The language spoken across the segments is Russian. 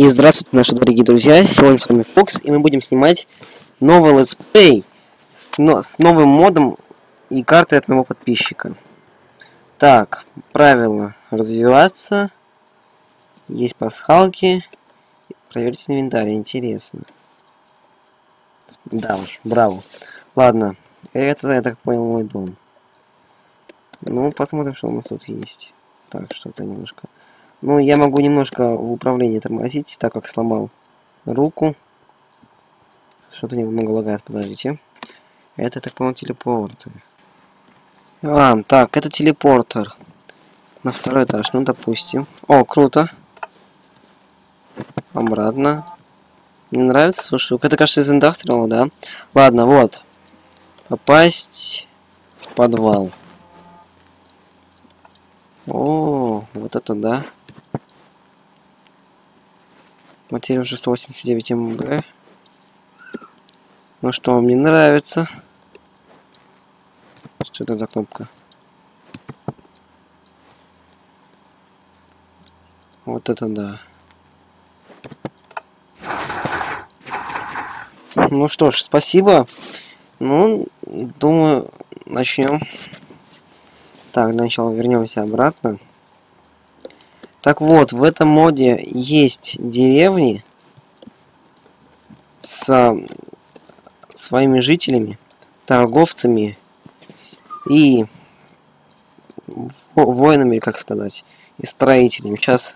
И здравствуйте, наши дорогие друзья! Сегодня с вами Фокс, и мы будем снимать новый летсплей с, но, с новым модом и картой от моего подписчика. Так, правила развиваться, есть пасхалки, проверьте инвентарь, интересно. Да уж, браво. Ладно, это, я так понял, мой дом. Ну, посмотрим, что у нас тут есть. Так, что-то немножко... Ну, я могу немножко в управлении тормозить, так как сломал руку. Что-то немного лагает, подождите. Это, так понял, телепорты. А, так, это телепортер. На второй этаж, ну, допустим. О, круто. Обратно. Мне нравится, слушай. Это, кажется, из индастриала, да? Ладно, вот. Попасть в подвал. О, вот это да. Материя уже 189 МБ. Ну что, мне нравится. Что это за кнопка? Вот это да. Ну что ж, спасибо. Ну, думаю, начнем. Так, для начала вернемся обратно. Так вот, в этом моде есть деревни с своими жителями, торговцами и воинами, как сказать, и строителями. Сейчас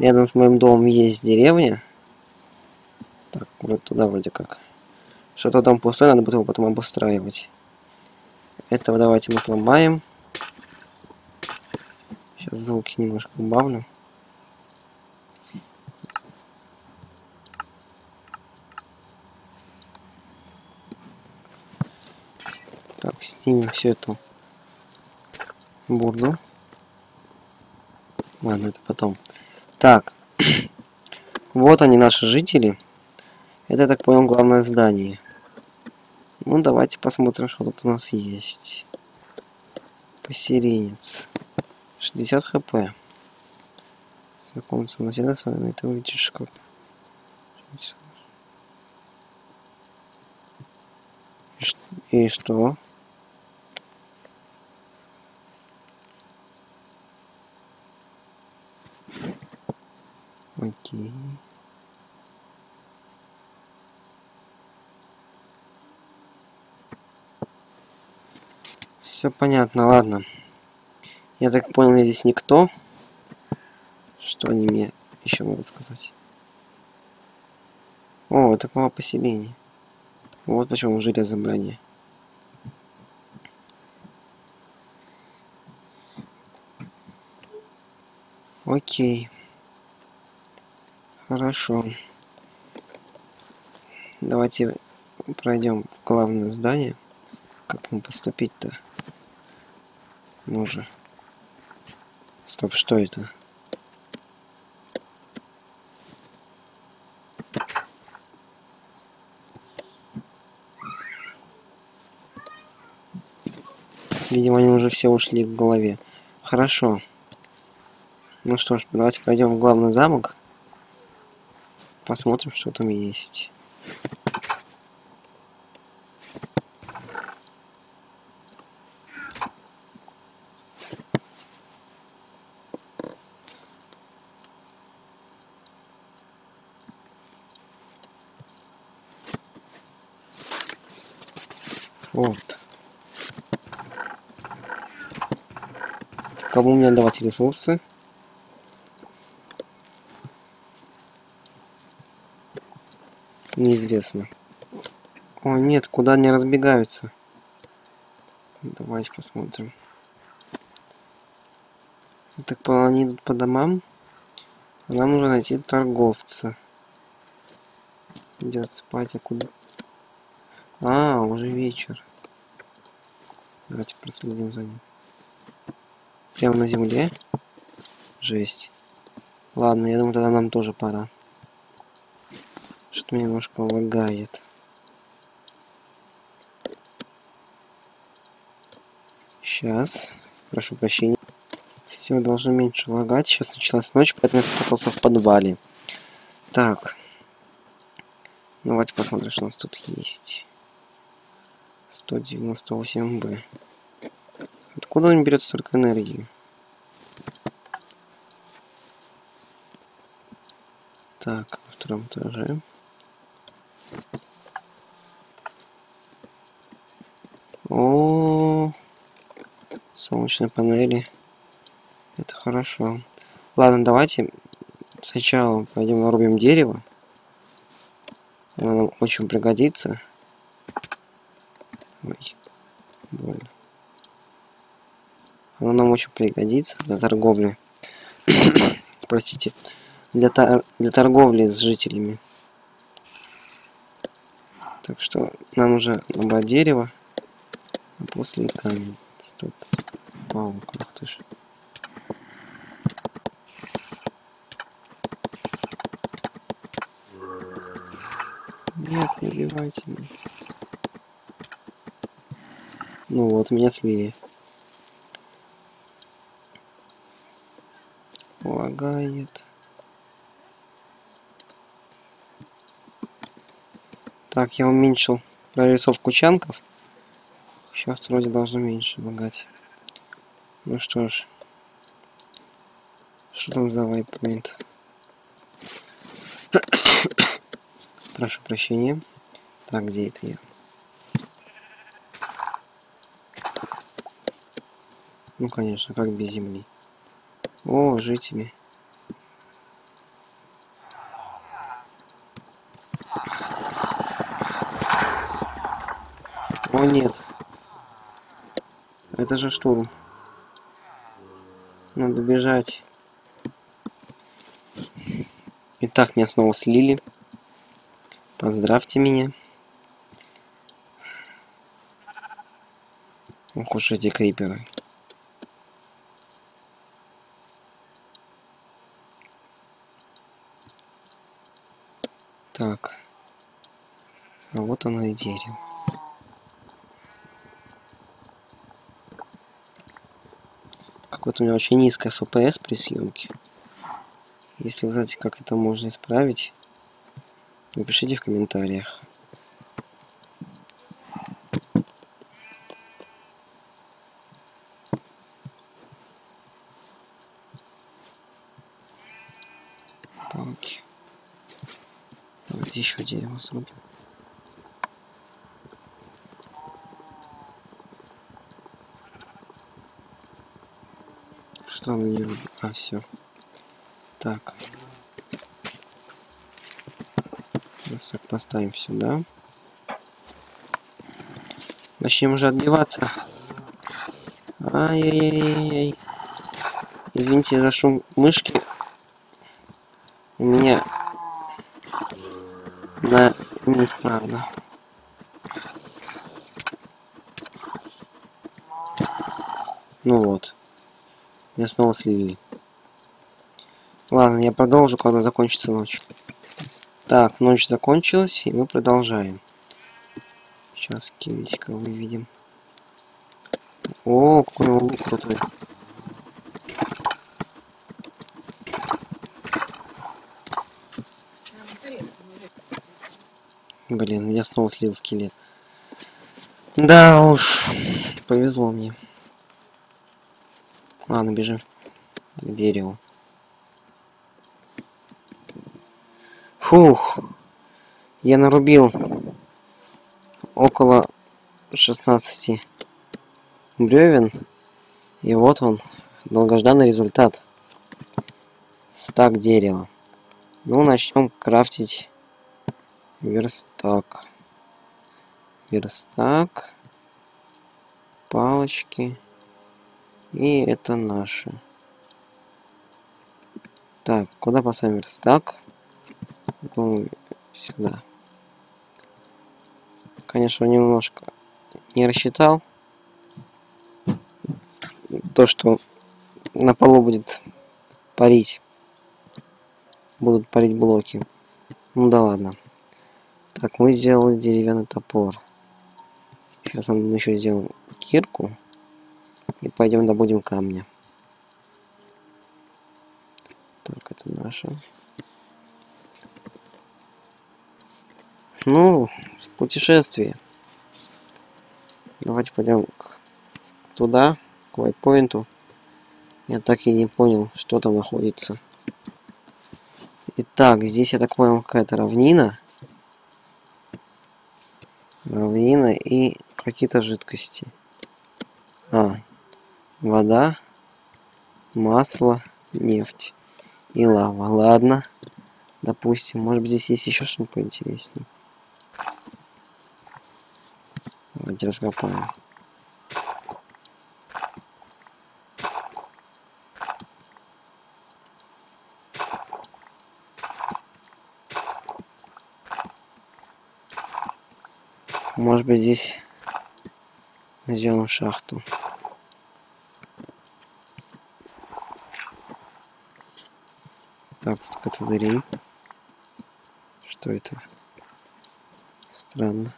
рядом с моим домом есть деревня. Так, вот туда вроде как. Что-то дом пустой, надо будет его потом обустраивать. Этого давайте мы сломаем. Звуки немножко убавлю. Так, снимем всю эту бурду. Ладно, это потом. Так, вот они, наши жители. Это, я так понял, главное здание. Ну, давайте посмотрим, что тут у нас есть. Поселенец. 60 хп. Знакомиться на с вами, ты увидишь как. И что? Окей. Все понятно, ладно. Я так понял, я здесь никто. Что они мне еще могут сказать? О, такого поселения. Вот почему железо брони. Окей. Хорошо. Давайте пройдем в главное здание. Как им поступить-то? Ну же. Стоп, что это? Видимо, они уже все ушли в голове. Хорошо. Ну что ж, давайте пройдем в главный замок. Посмотрим, что там есть. Вот. Кому мне давать ресурсы? Неизвестно. О, нет, куда они разбегаются? Давайте посмотрим. Так они идут по домам. нам нужно найти торговца. Идет спать, а куда? А, уже вечер. Давайте проследим за ним. Прямо на земле? Жесть. Ладно, я думаю, тогда нам тоже пора. Что-то немножко лагает. Сейчас. Прошу прощения. Все должно меньше лагать. Сейчас началась ночь, поэтому я спрятался в подвале. Так. Давайте посмотрим, что у нас тут есть. 198Б. Откуда он берет столько энергии? Так, на втором этаже. О, солнечные панели. Это хорошо. Ладно, давайте сначала пойдем нарубим дерево. Оно нам очень пригодится. Ой, больно. Оно нам очень пригодится для торговли. Простите. Для, тор для торговли с жителями. Так что нам нужно набрать дерево, а после камень. Стоп. Вау, как ты ж. Нет, не убивайте меня. Ну вот, меня слили. Лагает. Так, я уменьшил прорисовку чанков. Сейчас вроде должно меньше лагать. Ну что ж. Что там за вайпоинт? Прошу прощения. Так, где это я? Ну, конечно, как без земли. О, жители. О, нет. Это же штурм. Надо бежать. Итак, меня снова слили. Поздравьте меня. Ох уж эти криперы. Так. А вот оно и дерево. Какое-то у меня очень низкое FPS при съемке. Если вы знаете, как это можно исправить, Напишите в комментариях. Еще дерево срубим. Что она не? А, все. Так. Сейчас поставим сюда. Начнем уже отбиваться. Ай-яй-яй-яй. Извините за шум мышки. У меня на неисправно. Ну вот. Я снова слили. Ладно, я продолжу, когда закончится ночь. Так, ночь закончилась, и мы продолжаем. Сейчас кирисика выведем. О, какой он крутой. Блин, меня снова слил скелет. Да уж, повезло мне. Ладно, бежим к дереву. Фух. Я нарубил около 16 бревен. И вот он, долгожданный результат. Стак дерева. Ну, начнем крафтить верстак. Верстак. Палочки. И это наши. Так, куда поставим верстак? Думаю, сюда. Конечно, немножко не рассчитал. То, что на полу будет парить. Будут парить блоки. Ну да ладно. Так, мы сделали деревянный топор. Сейчас мы еще сделаем кирку. И пойдем добудем камня. Так, это наше. Ну, в путешествие. Давайте пойдем туда, к вайпоинту. Я так и не понял, что там находится. Итак, здесь, я так понял, какая-то равнина. Равнина и какие-то жидкости. А, вода, масло, нефть и лава. Ладно. Допустим, может быть здесь есть еще что-нибудь поинтереснее. Давайте раскопаем. Может быть здесь найдем шахту. Так, категории. Что это? Странно.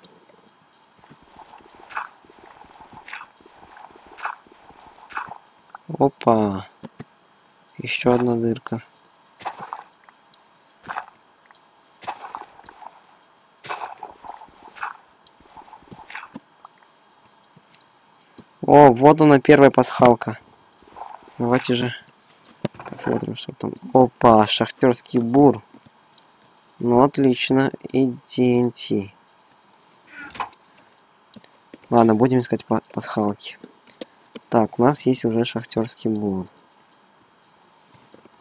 Опа! Еще одна дырка. О, вот она первая пасхалка. Давайте же посмотрим, что там. Опа, шахтерский бур. Ну, отлично. И TNT. Ладно, будем искать пасхалки. Так, у нас есть уже шахтерский бур.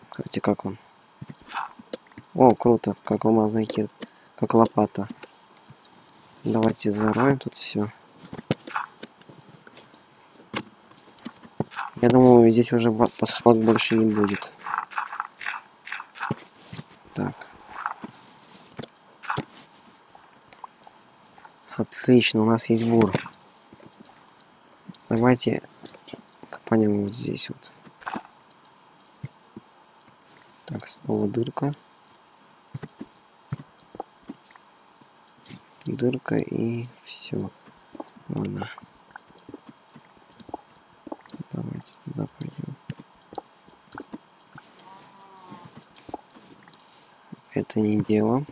Кстати, как он? О, круто, как алмазный кир, как лопата. Давайте зароем тут все. Я думаю, здесь уже пасхалок больше не будет. Так. Отлично, у нас есть бур. Давайте копанем вот здесь вот. Так, снова дырка. Дырка и все. Ладно. Давайте туда пойдем. Это не дело.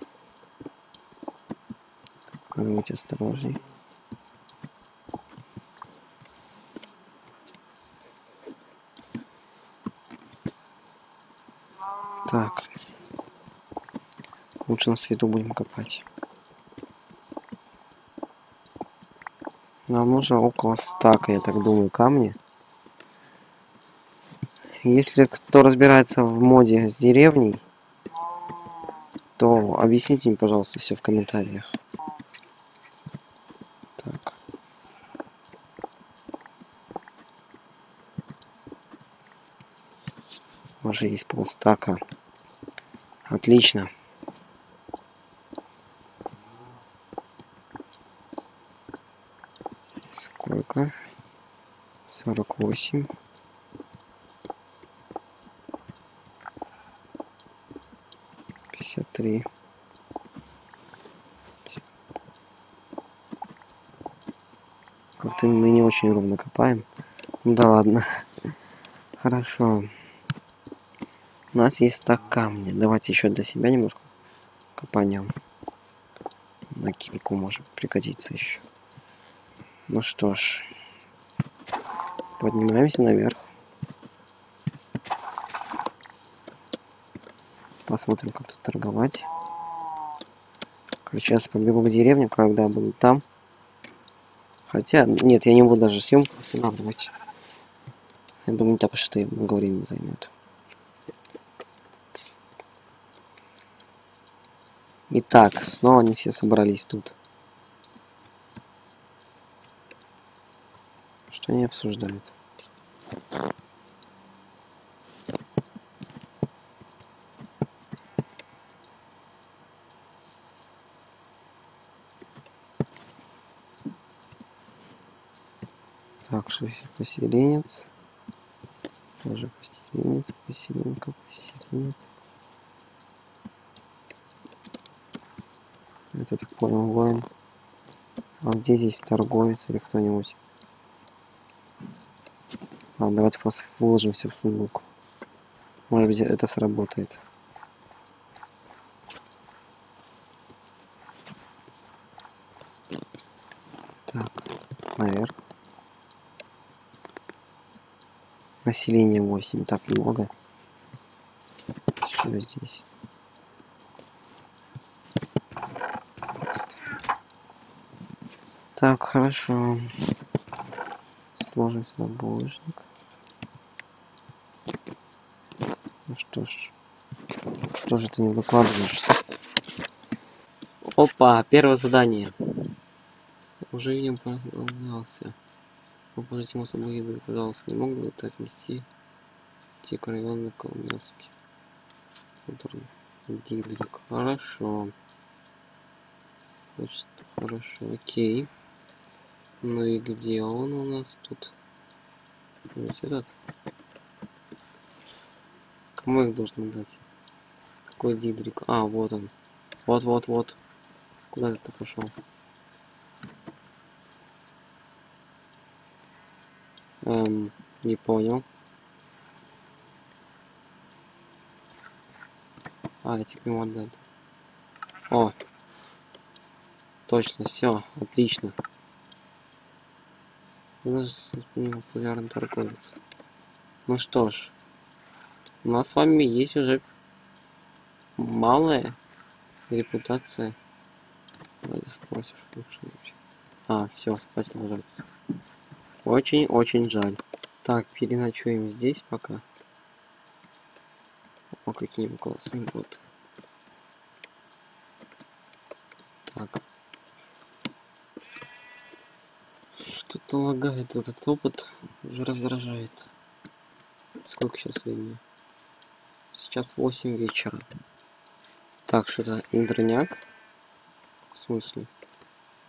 Надо быть осторожней. Так. Лучше на свету будем копать. Нам нужно около стака, я так думаю, камни. Если кто разбирается в моде с деревней, объясните мне, пожалуйста, все в комментариях. Так. Уже есть полстака. Отлично. Сколько? Сорок восемь. пятьдесят три. Как-то мы не очень ровно копаем. Ну да ладно. Хорошо. У нас есть стак камня. Давайте еще для себя немножко копанем. На кирку может пригодиться еще. Ну что ж. Поднимаемся наверх. Посмотрим, как тут торговать. Короче, сейчас побегу к деревне, когда буду там. Хотя, нет, я не буду даже съемку останавливать. Я думаю, не так уж это много времени займет. Итак, снова они все собрались тут. Что они обсуждают? Что поселенец. Тоже поселенец, поселенка, поселенец. Это так понял, воин. А где здесь торговец или кто-нибудь? Ладно, давайте просто вложим все в сундук. Может быть это сработает. наверх. Население 8, так много. Что здесь? Так, хорошо. Сложный снабожник. Ну что ж. Что же ты не выкладываешь? Опа, первое задание. Уже не появлялся. Положите собой еды, пожалуйста, не мог бы это отнести те район на Коломянске. Дидрик. Хорошо. Значит, хорошо, окей. Ну и где он у нас тут? Вот этот. Кому их должны дать? Какой Дидрик? А, вот он. Вот-вот-вот. Куда ты пошел? Эм, не понял. А, эти к нему. О! Точно, все, отлично. У нас популярный торговец. Ну что ж, у нас с вами есть уже малая репутация. А, все, спать ложится. Очень-очень жаль. Так, переночуем здесь пока. О, какие классные боты. Так. Что-то лагает этот опыт. Уже раздражает. Сколько сейчас времени? Сейчас 8 вечера. Так, что-то индроняк. В смысле?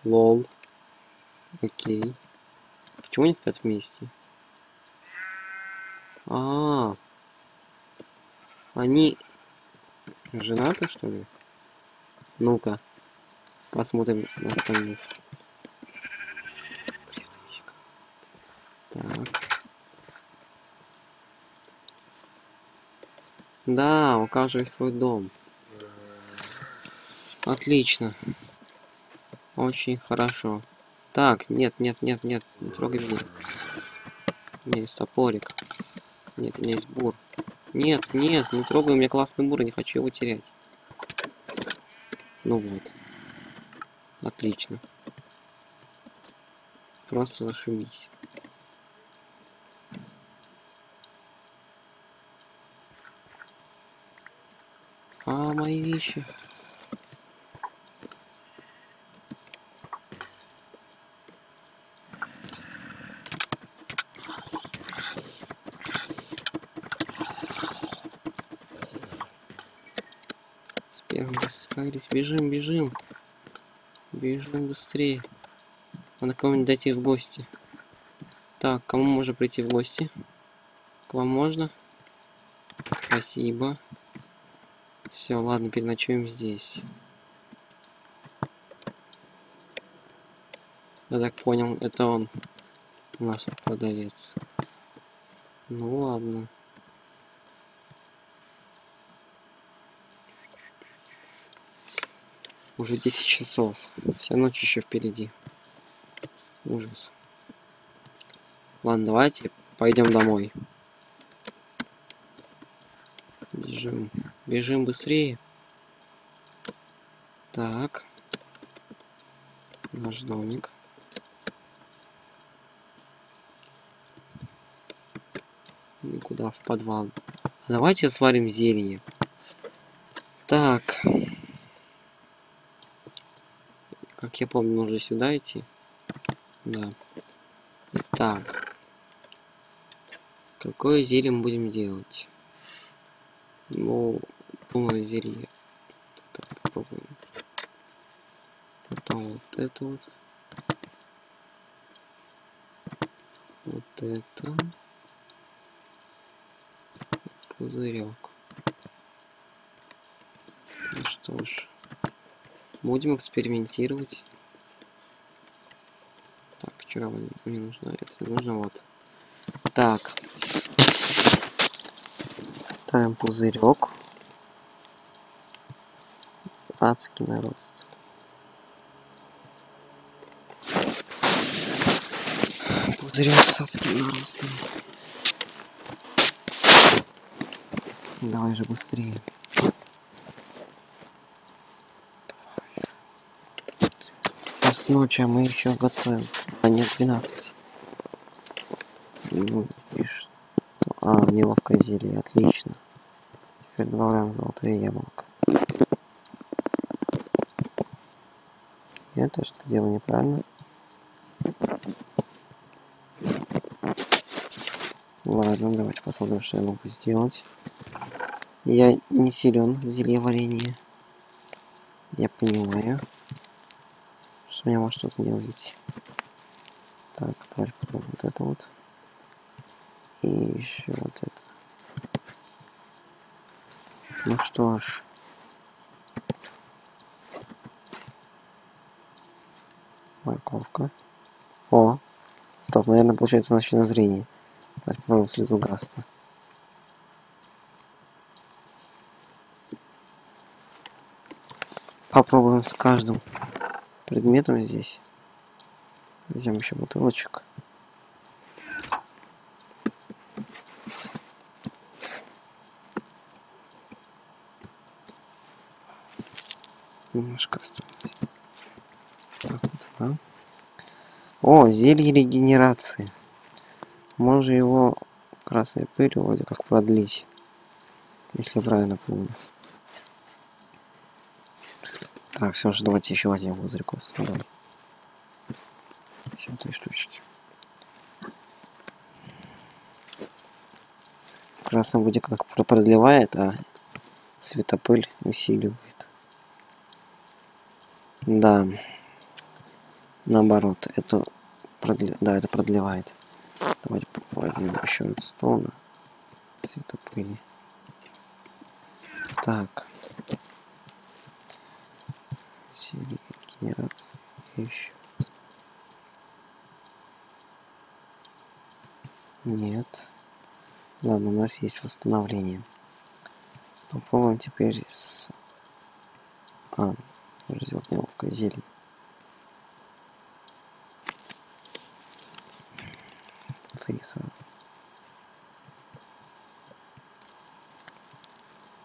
Лол. Окей. Почему они спят вместе? А, -а, а Они женаты, что ли? Ну-ка. Посмотрим на остальных. Так. Да, у каждого свой дом. Отлично. Очень хорошо. Так, нет, нет, нет, нет, не трогай меня. У меня есть топорик. Нет, у меня есть бур. Нет, нет, не трогай, у меня классный бур, я не хочу его терять. Ну вот. Отлично. Просто зашибись. А, мои вещи. Справились, бежим, бежим. Бежим быстрее. Надо кому-нибудь дойти в гости. Так, кому можно прийти в гости? К вам можно? Спасибо. Все, ладно, переночуем здесь. Я так понял, это он у нас продавец. Ну ладно. Уже 10 часов. Вся ночь еще впереди. Ужас. Ладно, давайте пойдем домой. Бежим. Бежим быстрее. Так. Наш домик. Никуда в подвал. Давайте сварим зелье. Так. Как я помню, нужно сюда идти. Да. Итак. Какое зелье мы будем делать? Ну, думаю, зелье. Это попробуем. Потом вот это вот. Вот это. Пузырек. Ну что ж. Будем экспериментировать. Так, вчера мне не нужно, это нужно, вот. Так. Ставим пузырек. Адский нарост. Зря с адским наростом. Давай же быстрее. Час ночи, а мы еще готовим. А нет, 12. Ну, и что? А, неловкое зелье, отлично. Теперь добавляем золотое яблоко. Я тоже это делаю неправильно. Ладно, давайте посмотрим, что я могу сделать. Я не силен в зелье варенье. Я понимаю, может что-то выйти. Так, давайте попробуем вот это вот. И еще вот это. Ну что ж. Морковка. О! Стоп, наверное, получается ночное зрение. Давайте попробуем слезу Гаста. Попробуем с каждым предметом здесь. Возьмем еще бутылочек. Немножко осталось. Так, да. О, зелье регенерации. Можно его красной пылью вроде как продлить. Если я правильно помню. Так, все же давайте еще с водой. Все три штучки. В красном вроде как продлевает, а светопыль усиливает. Да. Наоборот, это продле... да, это продлевает. Давайте возьмем еще редстоуна. Светопыли. Так. Серия генерации. Еще. Нет. Ладно, у нас есть восстановление. Попробуем теперь с... А, сделать неловкое зелье. Ци сразу.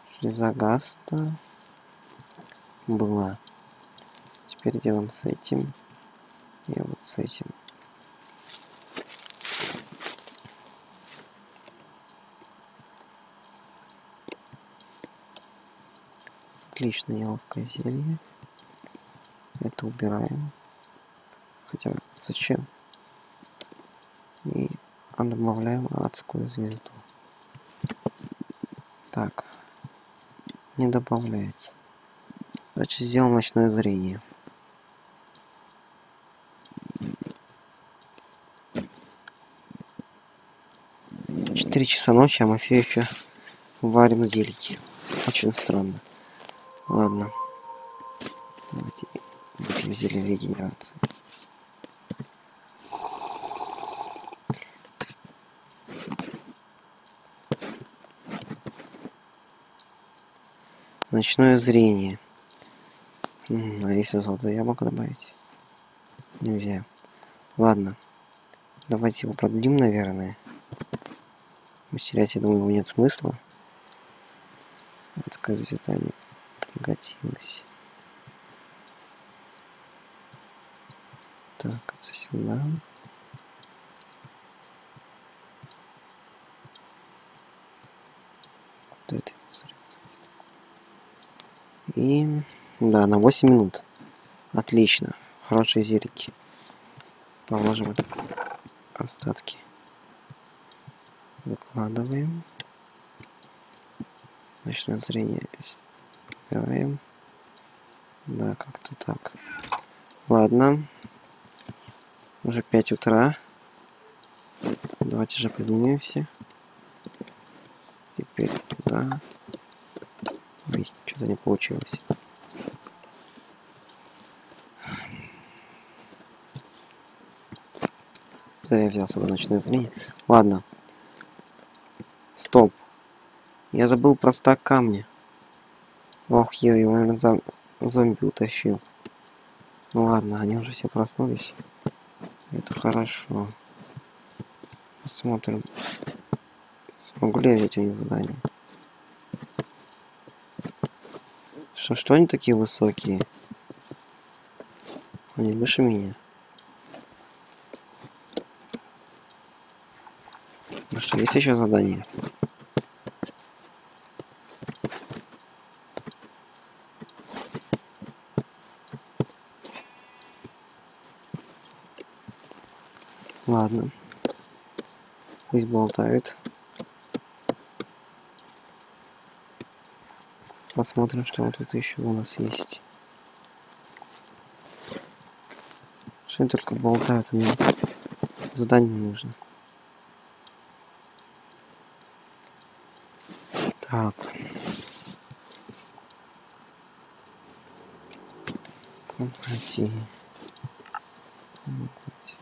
Слеза Гаста была. Теперь делаем с этим и вот с этим. Отлично, неловкое зелье. Это убираем. Хотя зачем? И добавляем адскую звезду. Так. Не добавляется. Значит, сделаем ночное зрение. Четыре часа ночи, а мы все еще варим зельки. Очень странно. Ладно. Давайте выпьем зелье регенерации. Ночное зрение. А если золотое яблоко добавить? Нельзя. Ладно. Давайте его продлим, наверное. Усилять, я думаю, его нет смысла. Адская звезда не пригодилась. Так, это сюда. Куда это? И да, на 8 минут. Отлично. Хорошие зелики. Положим остатки. Выкладываем. Ночное зрение убираем. Да, как-то так. Ладно. Уже 5 утра. Давайте же поднимемся. Теперь туда. Ой, что-то не получилось. Зря я взял с собой ночное зрение. Ладно. Я забыл про стак камня. Ох, я его, наверное, зом... зомби утащил. Ну ладно, они уже все проснулись. Это хорошо. Посмотрим. Смогу ли я взять у них задание? Что, что они такие высокие? Они выше меня. Ну что, есть еще задание? Ладно. Пусть болтают. Посмотрим, что тут еще у нас есть. Что только болтают, а мне задание нужно. Так. Пройти. Пройти.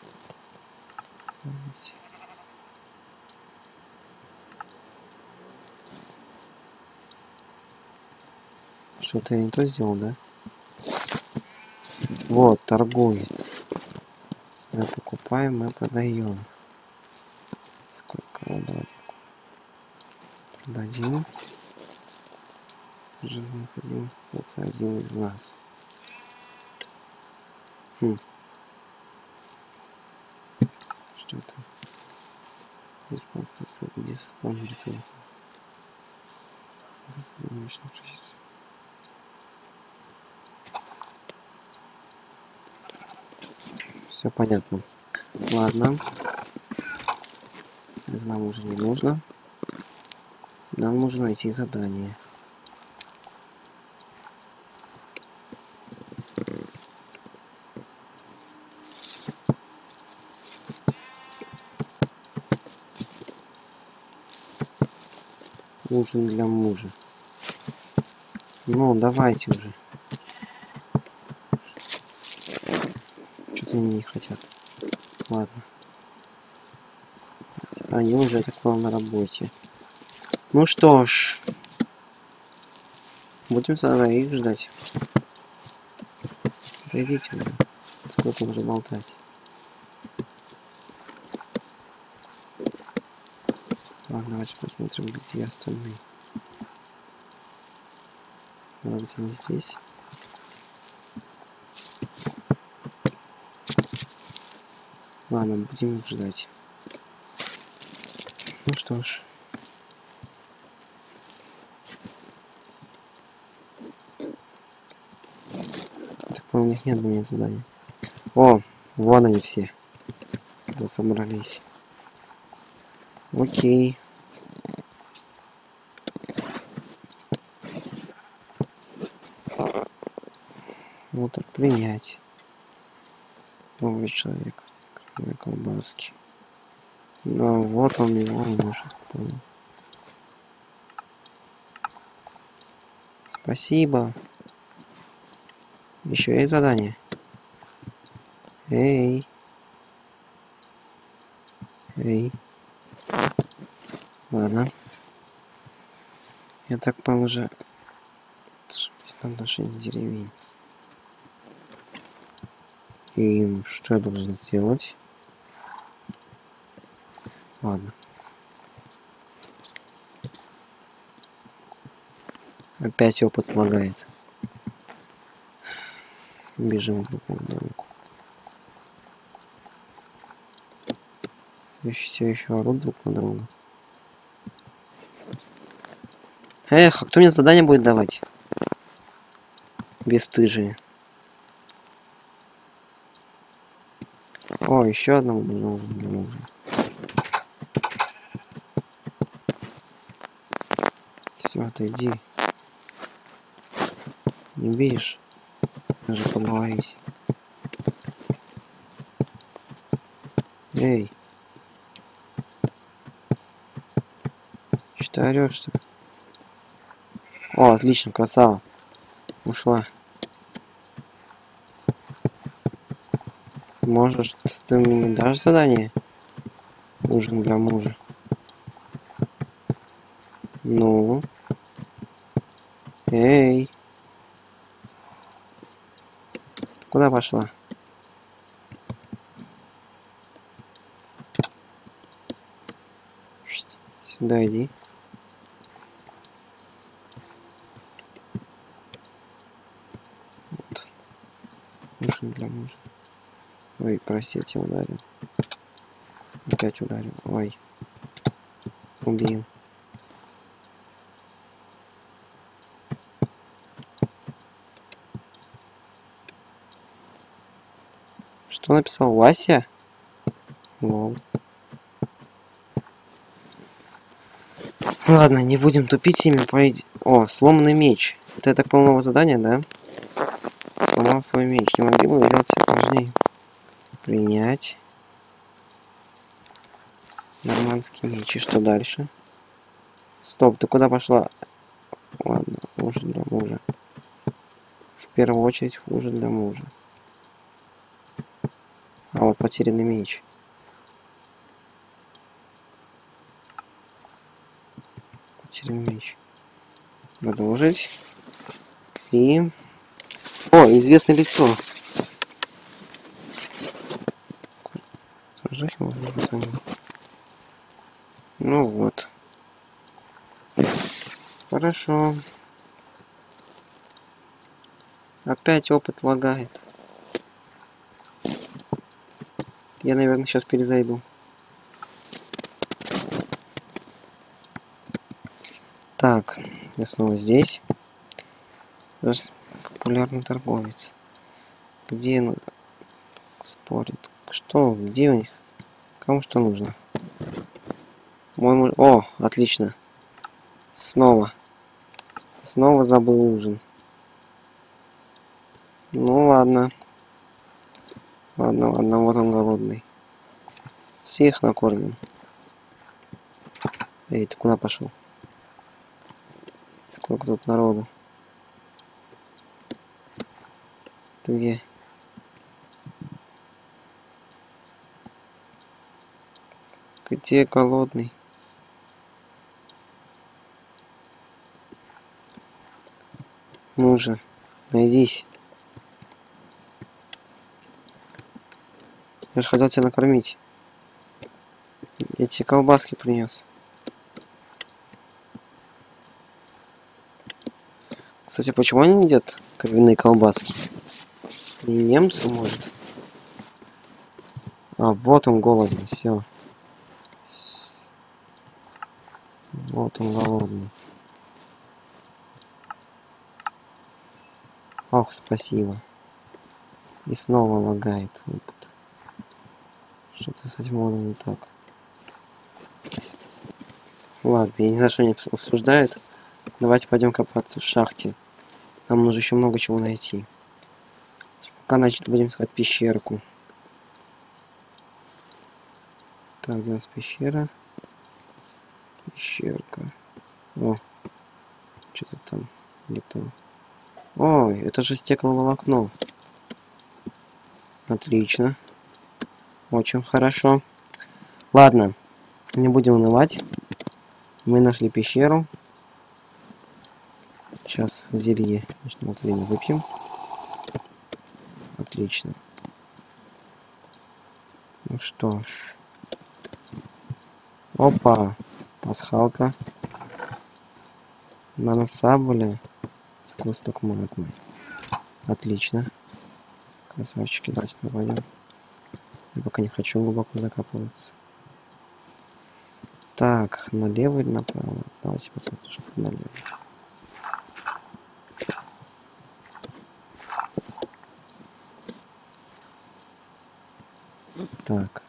Что-то я не то сделал, да? Вот, торгует. Мы покупаем, мы продаем. Сколько? Вот, давайте. Продадим. Это один из нас. Хм. Что это? Диспансер, диспансер ресурсов. Солнечных частиц. Все понятно. Ладно. Нам уже не нужно. Нам нужно найти задание. Ужин для мужа. Ну, давайте уже. Что-то они не хотят. Ладно. Они уже так понял на работе. Ну что ж. Будем тогда их ждать. Зайдите. Сколько уже болтать. Ладно, давайте посмотрим, где остальные. Может быть, они здесь? Ладно, будем их ждать. Ну что ж. Так, у них нет у меня задания. О, вон они все. Когда собрались. Окей. Так принять. Новый человек. На колбаски. Ну вот он его может. Спасибо. Еще есть задание. Эй. Эй. Ладно. Я так понял уже отношение деревень. И что я должен сделать? Ладно. Опять опыт лагает. Бежим к другому домику. Все еще орут друг на друга. Эх, а кто мне задание будет давать? Бесстыжие. О, еще одному нужно для мужа. Все, отойди. Не видишь? Даже поговорить. Эй. Что орешь-то? О, отлично, красава. Ушла. Можешь, ты мне дашь задание? Ужин для мужа. Ну? Эй! Куда пошла? Сюда иди. Вот. Ужин для мужа. Ой, прости, я тебя ударил. Опять ударил. Ой. Убил. Что написал Вася? Лол. Ладно, не будем тупить ими, пойди. О, сломанный меч. Это, я так понял, новое да? Сломал свой меч. Не могли бы сделать сложнее. Принять. Нормандский меч. И что дальше? Стоп, ты куда пошла? Ладно, хуже для мужа. В первую очередь хуже для мужа. А вот потерянный меч. Потерянный меч. Продолжить. И... О, известное лицо. Сожжать можно пацаны. Ну вот. Хорошо. Опять опыт лагает. Я, наверное, сейчас перезайду. Так, я снова здесь. Популярный торговец. Где он спорит? Что? Где у них? Кому что нужно? Мой. О, отлично. Снова. Снова забыл ужин. Ну ладно. Ладно, ладно, вот он голодный. Всех накормим. Эй, ты куда пошел? Сколько тут народу? Ты где? Где голодный? Ну же, найдись. Я же хотел тебя накормить. Я тебе колбаски принес. Кстати, почему они едят кровяные колбаски? Не немцы, может? А, вот он голодный, все. Вот он голодный. Ох, спасибо. И снова лагает. Что-то с этим модом не так. Ладно, я не знаю, что они обсуждают. Давайте пойдем копаться в шахте. Нам нужно еще много чего найти. Пока, значит, будем искать пещерку. Так, где у нас пещера? Пещерка. О, что-то там где-то. Ой, это же стекловолокно. Отлично. Очень хорошо. Ладно, не будем унывать. Мы нашли пещеру. Сейчас зелье ночного зрения выпьем. Отлично. Ну что ж. Опа, пасхалка. Наносабуля. Скосток магмы. Отлично. Красавчики, давайте пойдем. Я пока не хочу глубоко закапываться. Так, налево или направо? Давайте посмотрим, что налево. Так.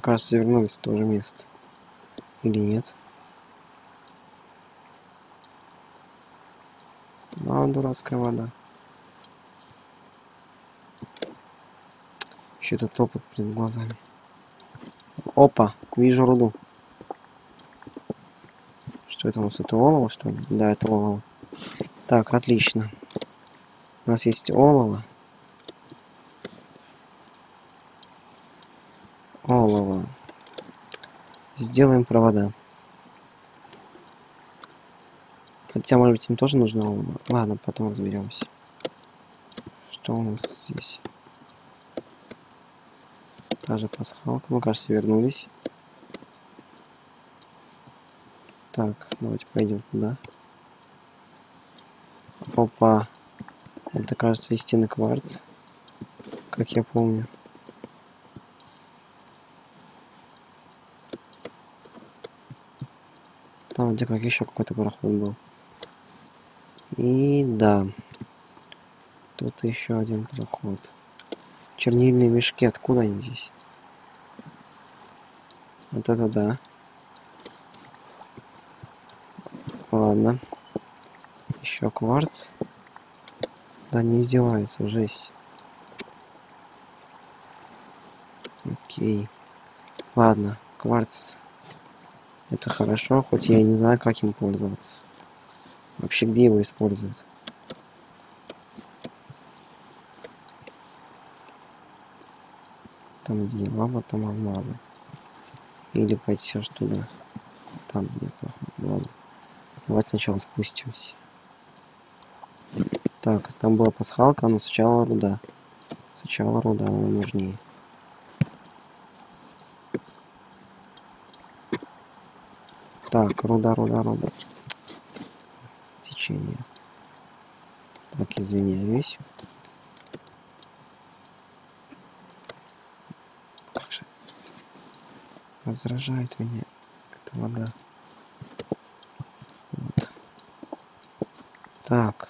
Мне кажется, вернулись в то же место. Или нет? А, дурацкая вода. Еще этот опыт перед глазами. Опа, вижу руду. Что это у нас? Это олово, что ли? Да, это олово. Так, отлично. У нас есть. Олово. Сделаем провода. Хотя, может быть, им тоже нужно... Ладно, потом разберемся. Что у нас здесь? Та же пасхалка. Ну, кажется, вернулись. Так, давайте пойдем туда. Опа. Это, кажется, истинный кварц. Как я помню. Там где как еще какой-то пароход был. И да. Тут еще один проход. Чернильные мешки, откуда они здесь? Вот это да. Ладно. Еще кварц. Да не издевается, жесть. Окей. Ладно, кварц. Это хорошо, хоть я и не знаю, как им пользоваться. Вообще, где его используют? Там где лава, там алмазы. Или пойти все туда. Там нет, ладно. Давайте сначала спустимся. Так, там была пасхалка, но сначала руда. Сначала руда, она нужнее. Так, руда, руда, руда. Течение. Так, извиняюсь. Как же? Раздражает меня эта вода. Вот. Так.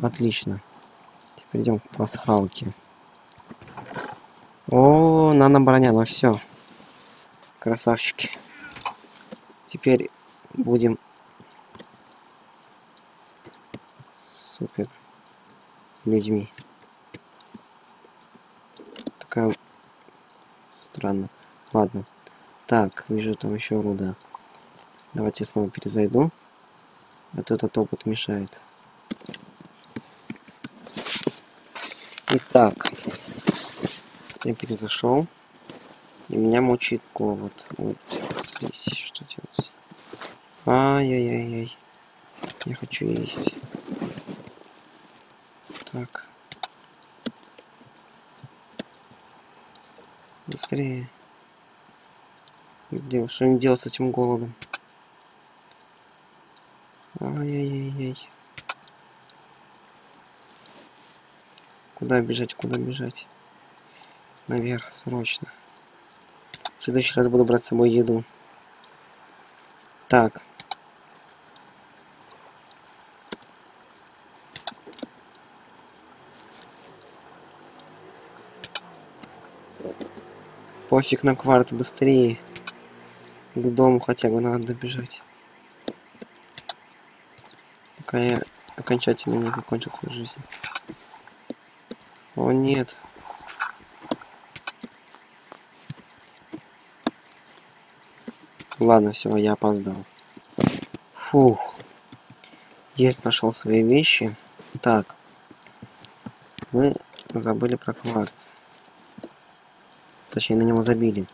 Отлично. Теперь идем к пасхалке. Нано броня, ну все. Красавчики. Теперь будем супер людьми. Такая странно. Ладно. Так, вижу там еще руда. Давайте снова перезайду. А то этот опыт мешает. Итак, я перезашел. И меня мучает голод. Вот, слизь, что делать? Ай-яй-яй-яй. Я хочу есть. Так. Быстрее. Где, что им делать с этим голодом? Ай-яй-яй-яй. Куда бежать, куда бежать? Наверх, срочно. Следующий раз буду брать с собой еду. Так. Пофиг на кварт, быстрее. К дому хотя бы надо добежать. Пока я окончательно не закончил свою жизнь. О нет. Ладно, все, я опоздал. Фух. Еле нашел свои вещи. Так. Мы забыли про кварц. Точнее, на него забили.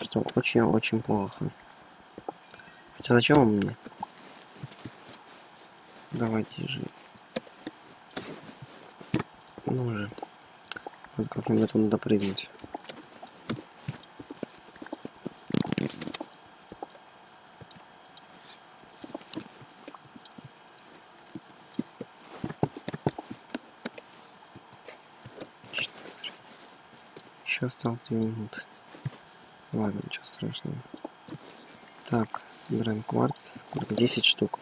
Что очень-очень плохо. Хотя зачем он мне? Давайте же. Ну же. Как-нибудь надо прыгнуть. Еще осталось 2 минуты. Ладно, ничего страшного. Так, собираем кварц. 10 штук.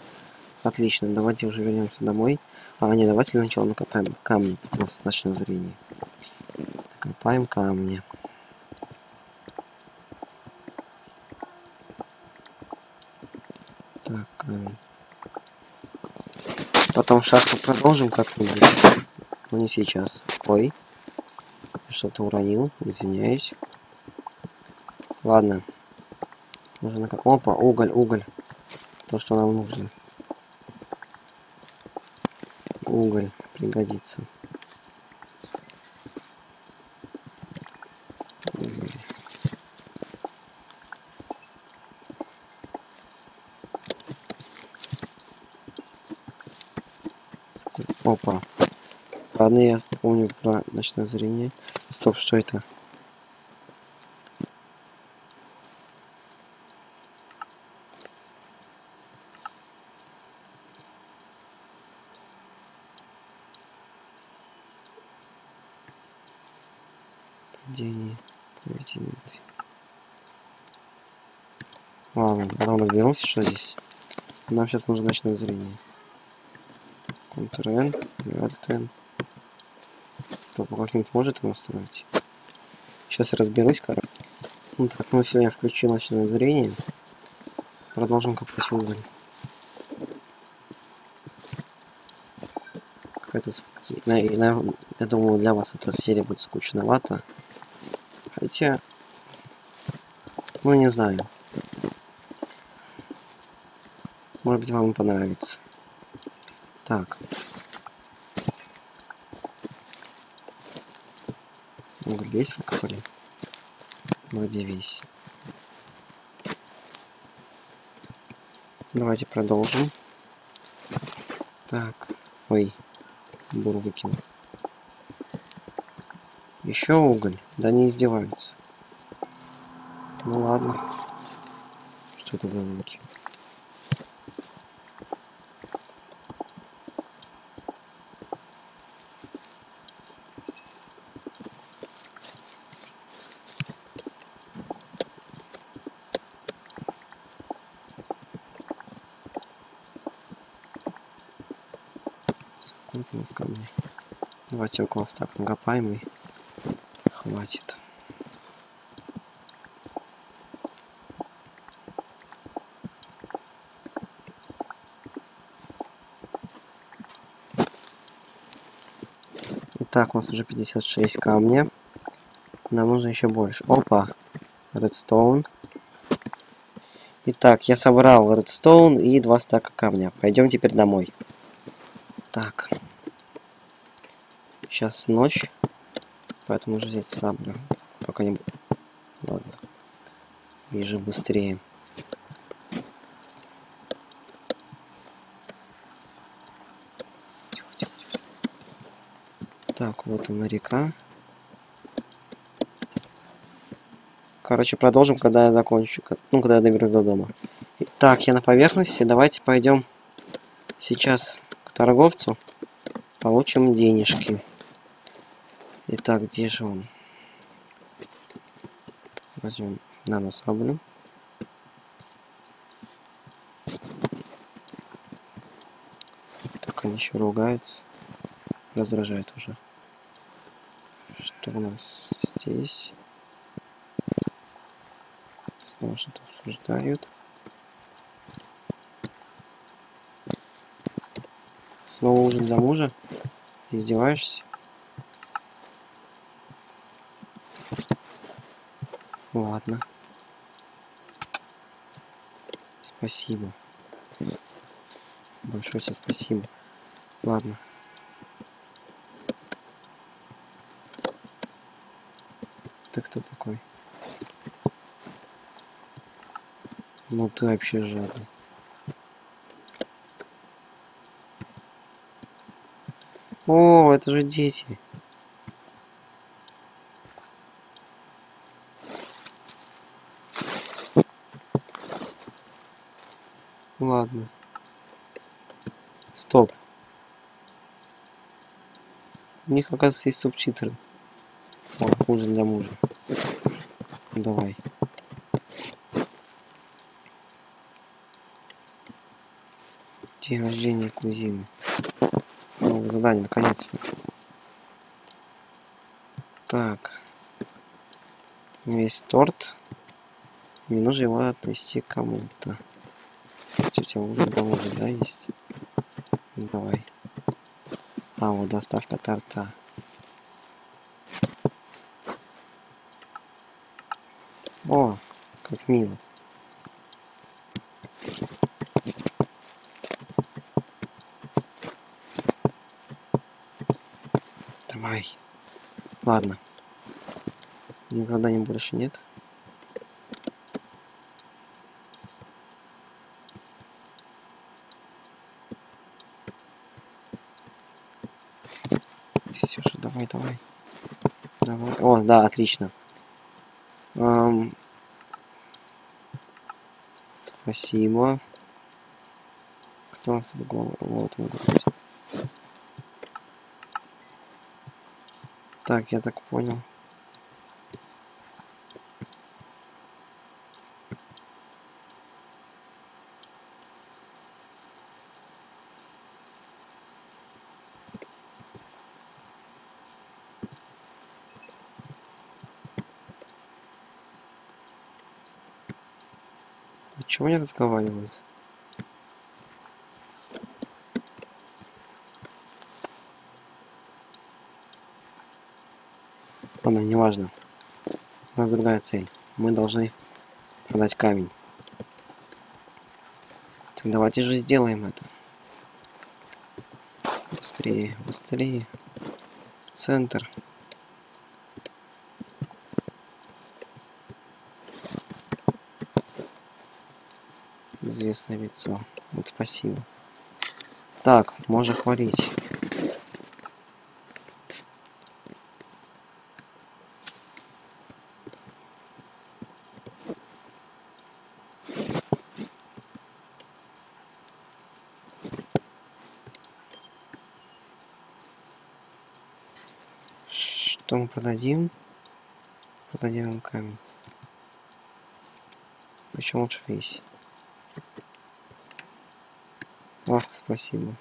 Отлично, давайте уже вернемся домой. А, не, давайте сначала накопаем камни. У нас ночное зрение. Копаем камни. Так, камень. Потом шахту продолжим как-нибудь. Но не сейчас. Ой. Что-то уронил, извиняюсь. Ладно. Нужно как... Опа, уголь, уголь. То, что нам нужно. Уголь пригодится. Опа. Ладно, я помню про ночное зрение. Стоп, что это? Падение. Поведение. Ладно, потом разберемся, что здесь. Нам сейчас нужно ночное зрение. Ctrl-N, Alt-N. А как-нибудь может его настроить? Сейчас разберусь, короче. Ну так, ну все, я включил ночное зрение. Продолжим копать уголь. Какая-то... Я, я, я думаю, для вас эта серия будет скучновата. Хотя... Ну, не знаю. Может быть, вам понравится. Так. Весь выкопали? Вроде весь. Давайте продолжим. Так. Ой. Бур выкинул. Еще уголь? Да не издеваются. Ну ладно. Что это за звуки? Сколько у нас камней? Давайте около стак накопаем и хватит. Итак, у нас уже 56 камня. Нам нужно еще больше. Опа! Редстоун. Итак, я собрал редстоун и два стака камня. Пойдем теперь домой. Так. Сейчас ночь. Поэтому уже взять саблю. Пока не... Ладно. Вижу быстрее. Так, вот она река. Короче, продолжим, когда я закончу. Ну, когда я доберусь до дома. Так, я на поверхности. Давайте пойдем сейчас к торговцу. Получим денежки. Итак, где же он? Возьмем наносаблю. Так, они еще ругаются. Раздражает уже. Что у нас здесь? Снова что-то обсуждают. Снова ужин для мужа? Издеваешься? Ладно. Спасибо. Большое тебе спасибо. Ладно. Ты кто такой? Ну ты вообще жадный. О, это же дети. Ладно. Стоп. У них, оказывается, есть субтитры. О, ужин для мужа. Давай. День рождения кузины. Новое задание, наконец-то. Так. Весь торт. Мне нужно его отнести кому-то. У тебя уже дома да, есть? Ну, давай. А, вот доставка торта. О, как мило. Давай. Ладно. Никогда не больше нет. Ксюша, давай, давай. Давай. О, да, отлично. Ам, Спасибо. Кто у нас гол- Вот, вот, вот. Так, я так понял. Почему не разговаривают? Ладно, неважно. У нас другая цель. Мы должны продать камень. Так давайте же сделаем это. Быстрее, быстрее. Центр. Известное лицо. Вот спасибо. Так, можно хвалить. Что мы продадим? Продадим камень. Причем лучше весь. Ах, спасибо.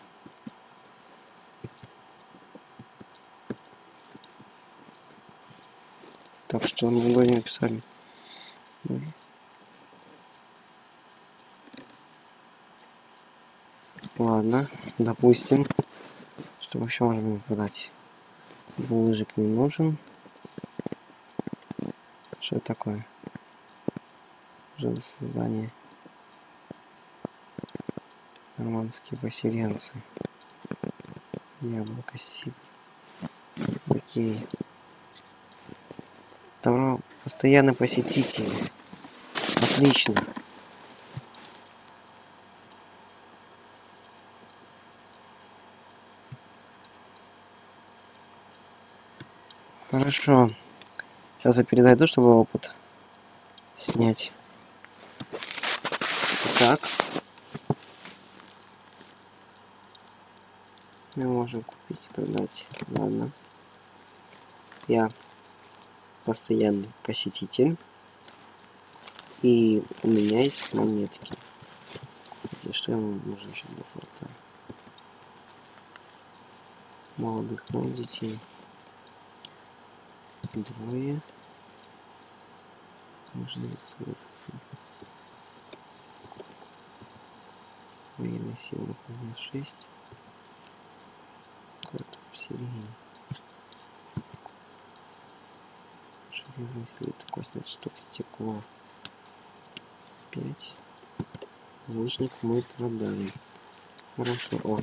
Так что мы вроде написали. Мгм. Ладно, допустим. Что еще можем ему продать? Булыжик не нужен. Что это такое? За создание? Нормандские поселенцы. Яблоко сип. Окей. Добро. Постоянный посетитель. Отлично. Хорошо. Сейчас я перезайду, чтобы опыт снять. Так. Мы можем купить и продать. Ладно. Я постоянный посетитель. И у меня есть монетки. Где что ему нужно еще для форта? Молодых, но детей. Двое. Нужны ресурсы. Военная сила выполняет 6. Карта усиления. Железный слит, костный штук, стекло. 5. Лучник мы продали. Хорошо. О,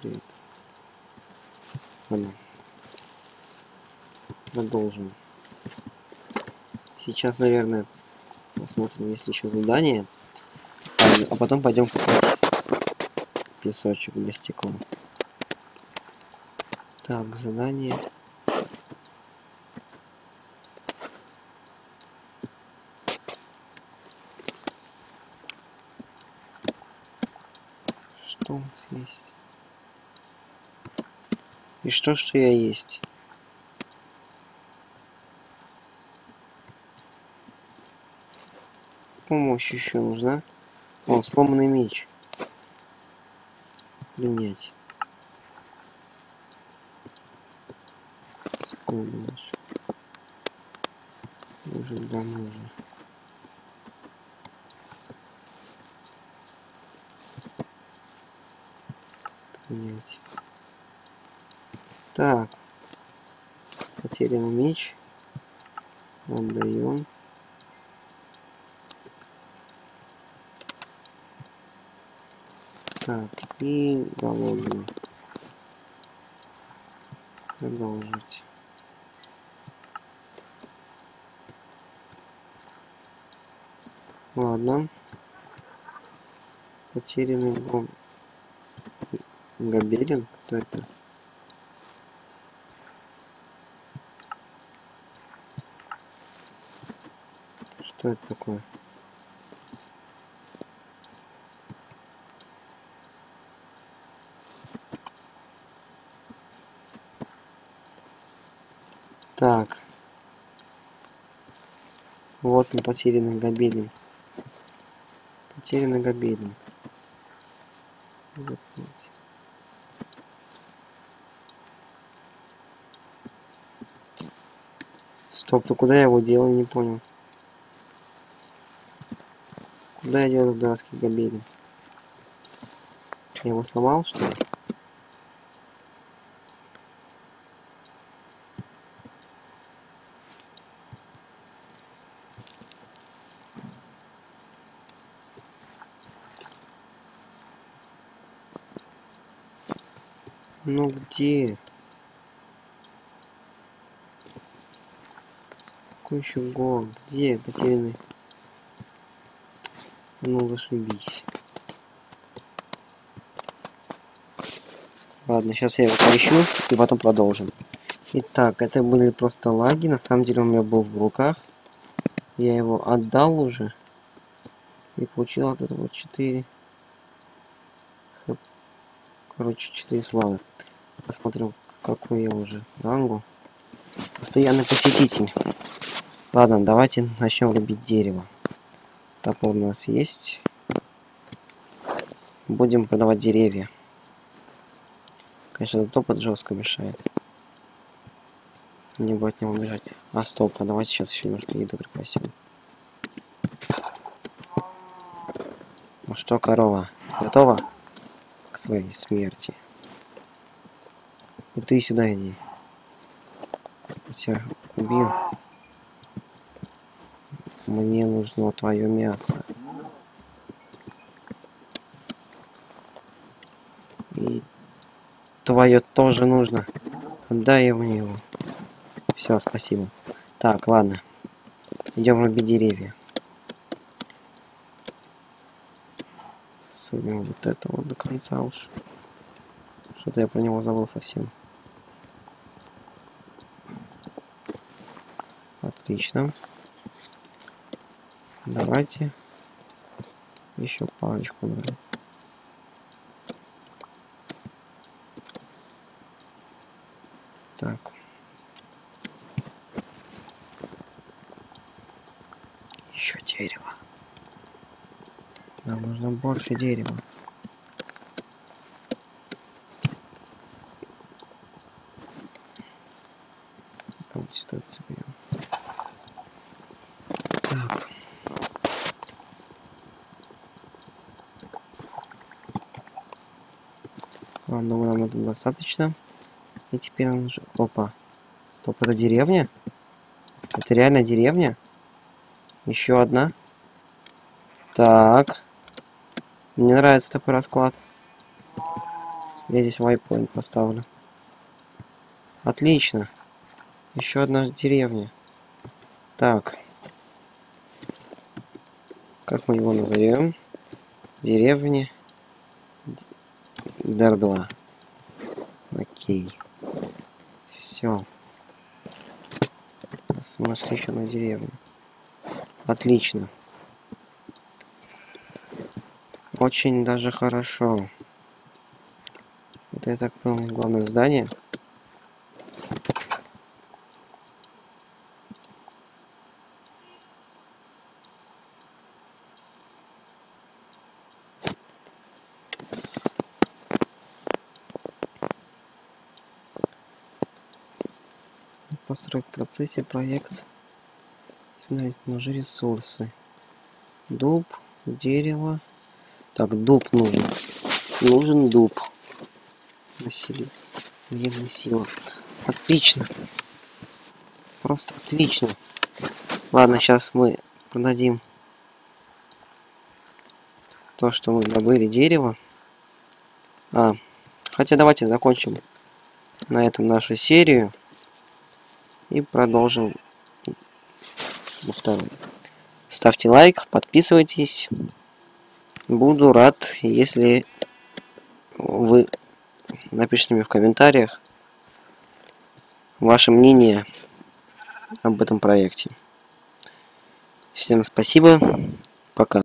привет. Ладно. Продолжим. Сейчас, наверное, посмотрим, есть ли еще задание. А потом пойдем купить песочек для стекла. Так, задание. Что у нас есть? И что, что я есть? Помощь еще нужна. О, сломанный меч. Принять. Какой думаешь? Уже для мужа. Принять. Так. Потерянный меч. Отдаем. Так, и голодный. Продолжить. ладно потерянный дом габерин кто это что это такое Так. Вот он, потерянный Габелин. Потерянный гобелин. Запомните. Стоп, ну куда я его делал, не понял. Куда я делал дурацкий гобелин? Я его сломал, что ли? Ну где? Какой еще гол? Где потерянный? Ну зашибись. Ладно, сейчас я его поищу и потом продолжим. Итак, это были просто лаги. На самом деле у меня был в руках. Я его отдал уже. И получил от этого 4. Короче, 4 славы. Посмотрим, какой я уже рангу. Постоянный посетитель. Ладно, давайте начнем рубить дерево. Топор у нас есть. Будем продавать деревья. Конечно, топот жестко мешает. Не будет не убежать. А, стоп, а давайте сейчас еще немножко еду припасем. Ну что, корова, готова к своей смерти? И ты сюда иди. Тебя убью. Мне нужно твое мясо. И твое тоже нужно. Отдай мне его. Все, спасибо. Так, ладно. Идем рубить деревья. Судим вот это вот до конца уж. Что-то я про него забыл совсем. Отлично. Давайте еще парочку. Так. Еще дерево. Нам нужно больше дерева. Давайте сюда цепляем. Так. Ладно, думаю, нам этого достаточно. И теперь нам нужно... Опа. Стоп, это деревня? Это реально деревня? Еще одна. Так. Мне нравится такой расклад. Я здесь вайпоинт поставлю. Отлично. Еще одна деревня. Так. Как мы его назовем? Деревня. Дар 2. Окей. Все. Нашли еще на деревню. Отлично. Очень даже хорошо. Это я так понял главное здание. Построить в процессе проект ножи ресурсы. Дуб дерево. Так дуб нужен. Нужен дуб. Насилие военная сила отлично. Просто отлично. Ладно сейчас мы продадим то что мы добыли дерево. А хотя давайте закончим на этом нашу серию и продолжим во второй. Ставьте лайк, подписывайтесь. Буду рад, если вы напишите мне в комментариях ваше мнение об этом проекте. Всем спасибо. Пока.